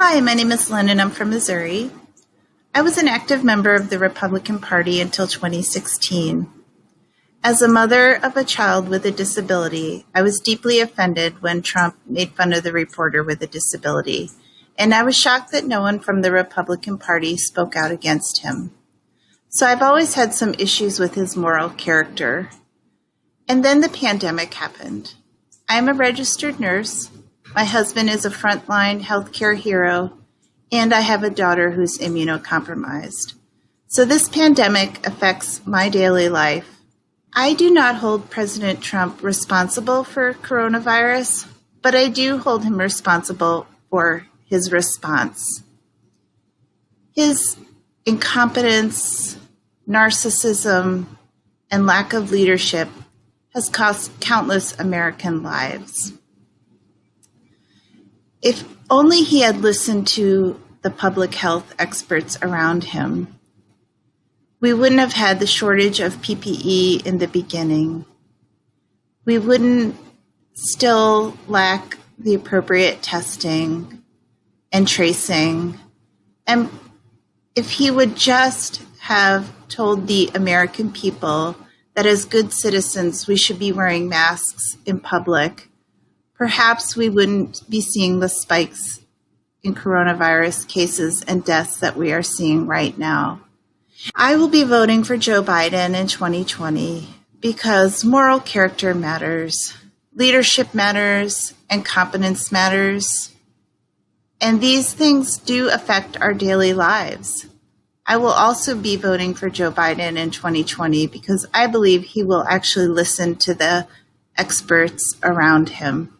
Hi, my name is Lynn and I'm from Missouri. I was an active member of the Republican Party until 2016. As a mother of a child with a disability, I was deeply offended when Trump made fun of the reporter with a disability, and I was shocked that no one from the Republican Party spoke out against him. So I've always had some issues with his moral character. And then the pandemic happened. I'm a registered nurse. My husband is a frontline healthcare hero, and I have a daughter who's immunocompromised. So this pandemic affects my daily life I do not hold President Trump responsible for coronavirus, but I do hold him responsible for his response. His incompetence, narcissism, and lack of leadership has cost countless American lives. If only he had listened to the public health experts around him, we wouldn't have had the shortage of PPE in the beginning. We wouldn't still lack the appropriate testing and tracing. And if he would just have told the American people that as good citizens we should be wearing masks in public, perhaps we wouldn't be seeing the spikes in coronavirus cases and deaths that we are seeing right now. I will be voting for Joe Biden in 2020 because moral character matters, leadership matters, and competence matters. And these things do affect our daily lives. I will also be voting for Joe Biden in 2020 because I believe he will actually listen to the experts around him.